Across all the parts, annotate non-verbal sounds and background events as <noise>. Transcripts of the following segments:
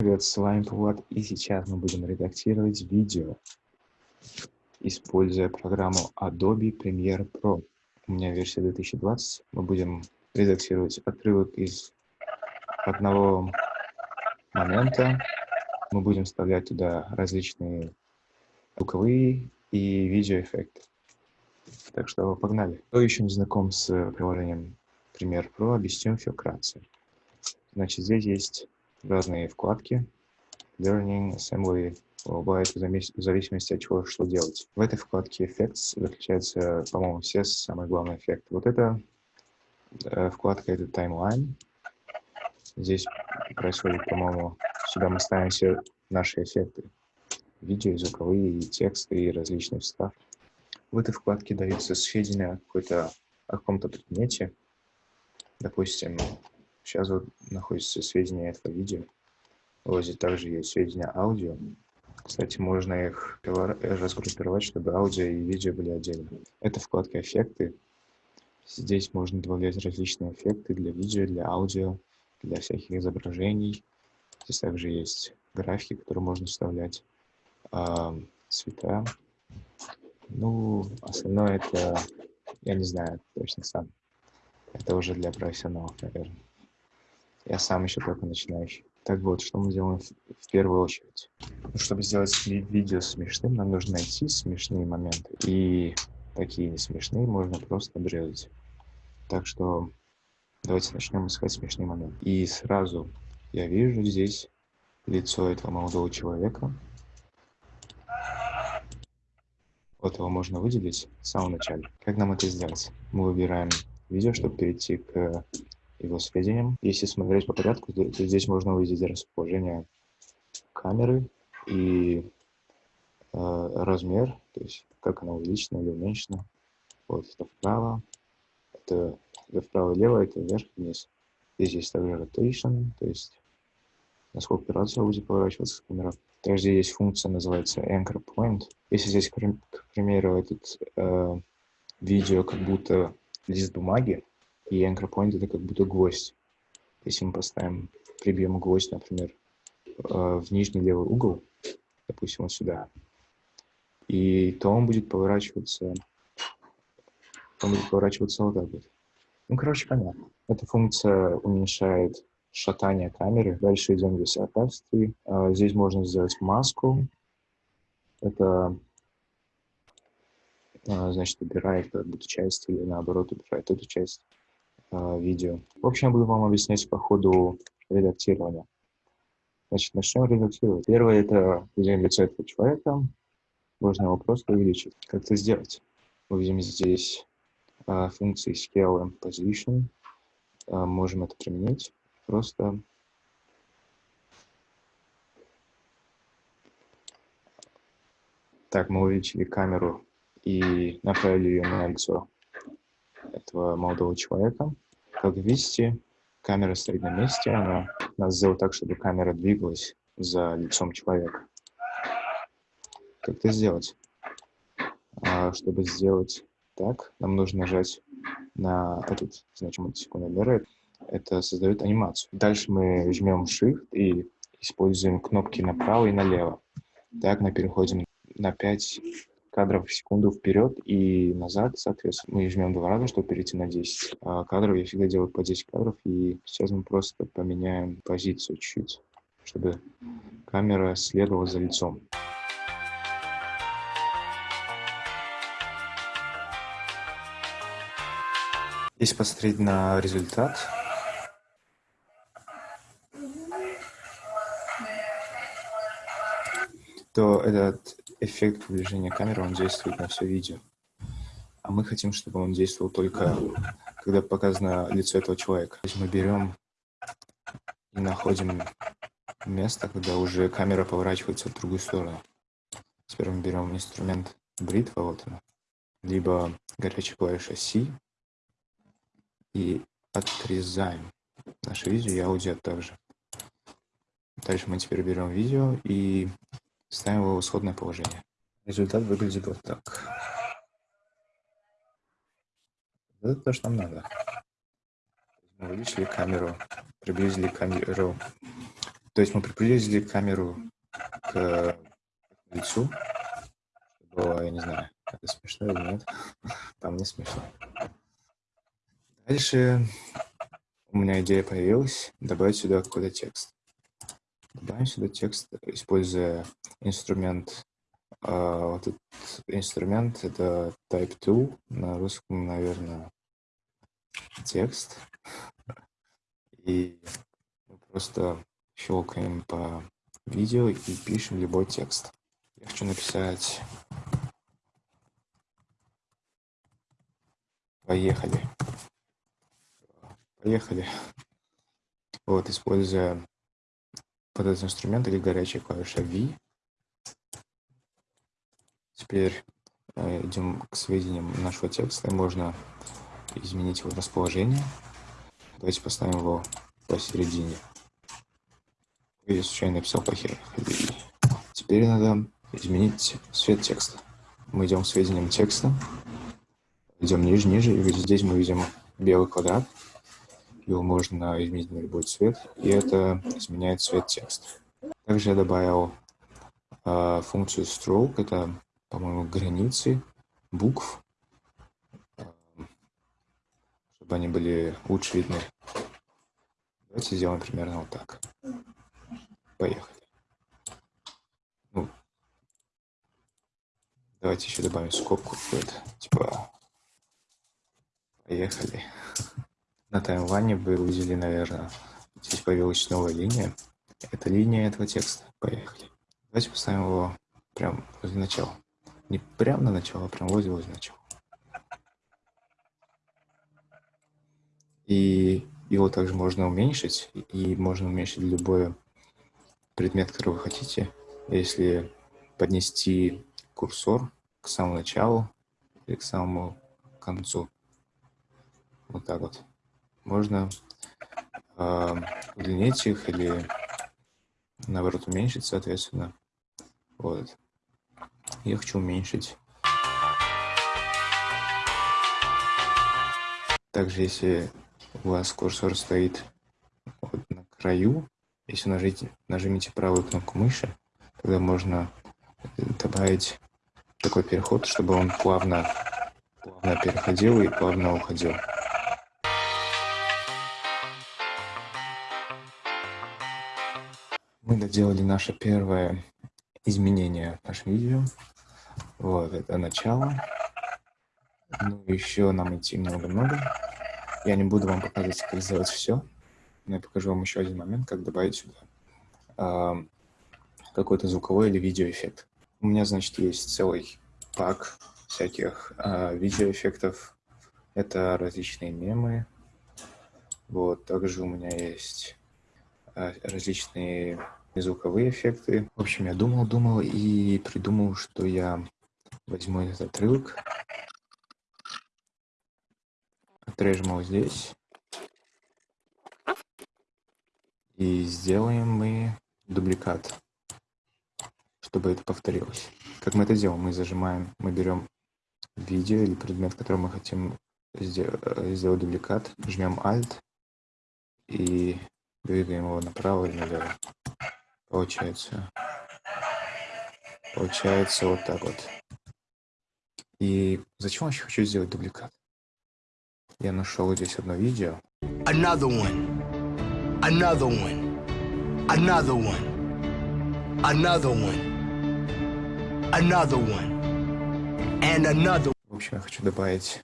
Привет, с вами Влад, и сейчас мы будем редактировать видео, используя программу Adobe Premiere Pro. У меня версия 2020. Мы будем редактировать отрывок из одного момента. Мы будем вставлять туда различные звуковые и видеоэффекты. Так что погнали. Кто еще не знаком с приложением Premiere Pro, объясню все вкратце. Значит, здесь есть разные вкладки. Learning, Assembly, бывает в зависимости от чего что делать. В этой вкладке Effects заключаются, по-моему, все самые главные эффекты. Вот эта э, вкладка — это Timeline. Здесь происходит, по-моему, сюда мы ставим все наши эффекты. Видео, звуковые, и тексты, и различные вставки. В этой вкладке даются сведения о каком-то предмете. Допустим, Сейчас вот находится сведения этого видео. Вот здесь также есть сведения аудио. Кстати, можно их разгруппировать, чтобы аудио и видео были отдельно. Это вкладка «Эффекты». Здесь можно добавлять различные эффекты для видео, для аудио, для всяких изображений. Здесь также есть графики, которые можно вставлять, э, цвета. Ну, остальное это, я не знаю точно сам. Это уже для профессионалов, наверное. Я сам еще только начинающий. Так вот, что мы делаем в, первую очередь? Ну, чтобы сделать видео смешным, нам нужно найти смешные моменты. И такие не смешные можно просто обрезать. Так что давайте начнем искать смешные моменты. И сразу я вижу здесь лицо этого молодого человека. Вот его можно выделить в самом начале. Как нам это сделать? Мы выбираем видео, чтобы перейти к его сведениям. Если смотреть по порядку, то, здесь можно увидеть расположение камеры и э, размер, то есть как она увеличена или уменьшена. Вот это вправо, это, это вправо-лево, это вверх-вниз. Здесь есть также rotation, то есть насколько операция будет поворачиваться камера. Также есть функция, называется anchor point. Если здесь, к примеру, этот э, видео как будто лист бумаги, и anchor point это как будто гвоздь. Если мы поставим, прибьем гвоздь, например, э, в нижний левый угол, допустим, вот сюда, и то он будет поворачиваться, он будет поворачиваться вот так вот. Ну, короче, понятно. Эта функция уменьшает шатание камеры. Дальше идем в безопасности. А, здесь можно сделать маску. Это а, значит, убирает как будто часть или наоборот убирает эту часть. А, видео. В общем, я буду вам объяснять по ходу редактирования. Значит, начнем редактировать. Первое – это видим лицо этого человека. Можно его просто увеличить. Как это сделать? Мы видим здесь а, функции scale and position. А, можем это применить. Просто Так, мы увеличили камеру и направили ее на лицо этого молодого человека. Как видите, камера стоит на месте, она нас сделала так, чтобы камера двигалась за лицом человека. Как это сделать? А, чтобы сделать так, нам нужно нажать на этот значимый секундный меры. Это создает анимацию. Дальше мы жмем Shift и используем кнопки направо и налево. Так мы переходим на 5 кадров в секунду вперед и назад, соответственно. Мы жмем два раза, чтобы перейти на 10 а кадров. Я всегда делаю по 10 кадров, и сейчас мы просто поменяем позицию чуть-чуть, чтобы камера следовала за лицом. Если посмотреть на результат, то этот эффект приближения камеры, он действует на все видео. А мы хотим, чтобы он действовал только, когда показано лицо этого человека. То есть мы берем и находим место, когда уже камера поворачивается в другую сторону. Теперь мы берем инструмент бритва, вот она, либо горячая клавиша C, и отрезаем наше видео и аудио также. Дальше мы теперь берем видео и Ставим его в исходное положение. Результат выглядит вот так. Это то, что нам надо. Мы увеличили камеру, приблизили камеру То есть мы приблизили камеру к лицу. Было, я не знаю, это смешно или нет. Там не смешно. Дальше у меня идея появилась добавить сюда какой-то текст. Добавим сюда текст, используя инструмент. Uh, вот этот инструмент это type 2, на русском, наверное, текст. И просто щелкаем по видео и пишем любой текст. Я хочу написать «Поехали». Поехали. Вот, используя под этот инструмент или горячая клавиша V. Теперь э, идем к сведениям нашего текста. Можно изменить его расположение. Давайте поставим его посередине. Я случайно написал поехали. Теперь надо изменить цвет текста. Мы идем к сведениям текста. Идем ниже, ниже, и здесь мы видим белый квадрат. Его можно изменить на любой цвет, и это изменяет цвет текста. Также я добавил э, функцию stroke, это, по-моему, границы букв, э, чтобы они были лучше видны. Давайте сделаем примерно вот так. Поехали. Ну, давайте еще добавим скобку типа Поехали. На таймлайне вы увидели, наверное, здесь появилась новая линия. Это линия этого текста. Поехали. Давайте поставим его прям возле начала. Не прямо на начало, а прям возле возле начала. И его также можно уменьшить, и можно уменьшить любой предмет, который вы хотите, если поднести курсор к самому началу или к самому концу. Вот так вот. Можно э, удлинить их или, наоборот, уменьшить, соответственно. Вот. Я хочу уменьшить. Также, если у вас курсор стоит вот на краю, если нажмите, нажмите правую кнопку мыши, тогда можно добавить такой переход, чтобы он плавно, плавно переходил и плавно уходил. Мы доделали наше первое изменение в нашем видео. Вот, это начало. Ну, еще нам идти много-много. Я не буду вам показывать, как сделать все, но я покажу вам еще один момент, как добавить сюда э, какой-то звуковой или видеоэффект. У меня, значит, есть целый пак всяких э, видеоэффектов. Это различные мемы. Вот, также у меня есть э, различные звуковые эффекты. В общем, я думал, думал и придумал, что я возьму этот отрывок, отрежем его здесь, и сделаем мы дубликат, чтобы это повторилось. Как мы это делаем? Мы зажимаем, мы берем видео или предмет, который мы хотим сделать дубликат, жмем Alt и двигаем его направо или налево. Получается. Получается вот так вот. И зачем вообще хочу сделать дубликат? Я нашел здесь одно видео. Another one. Another one. Another one. Another one. Another one. And another. В общем, я хочу добавить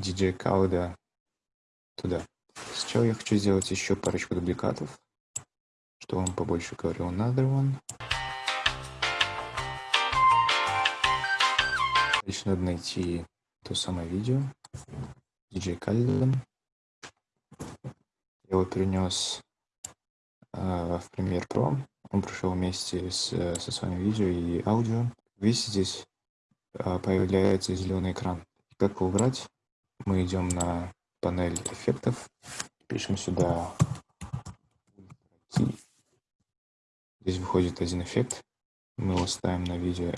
DJ Кауда туда. Сначала я хочу сделать еще парочку дубликатов что вам побольше говорил another one. Дальше надо найти то самое видео. DJ Khaled. Я его перенес э, в Premiere Pro. Он прошел вместе с, со своим видео и аудио. Видите, здесь э, появляется зеленый экран. Как его убрать? Мы идем на панель эффектов, пишем сюда Здесь выходит один эффект. Мы его ставим на видео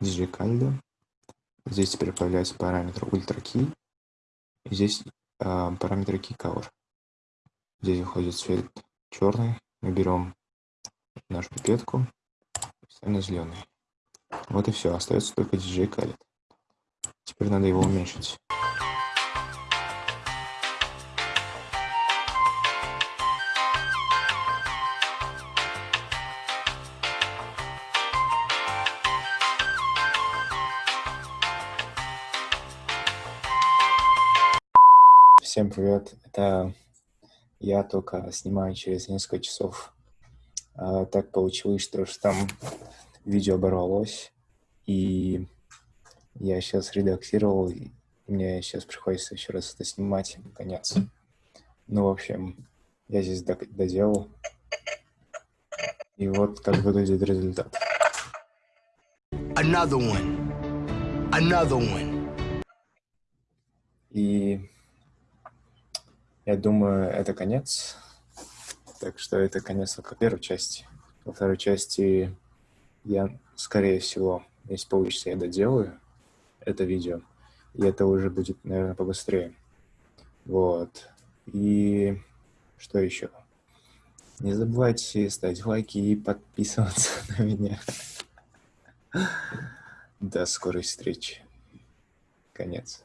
DJ Caldo. Здесь теперь появляется параметр Ultra Key. И здесь э, параметр Key Color. Здесь выходит цвет черный. Мы берем нашу пипетку, ставим на зеленый. Вот и все, остается только DJ Khaled. Теперь надо его уменьшить. Всем привет, это я только снимаю через несколько часов. А, так получилось, что, что там видео оборвалось, и я сейчас редактировал, и мне сейчас приходится еще раз это снимать, конец. Ну, в общем, я здесь доделал, и вот как выглядит результат. Another one. Another one. И я думаю, это конец. Так что это конец только первой части. Во второй части я, скорее всего, если получится, я доделаю это видео. И это уже будет, наверное, побыстрее. Вот. И что еще? Не забывайте ставить лайки и подписываться <laughs> на меня. До скорой встречи. Конец.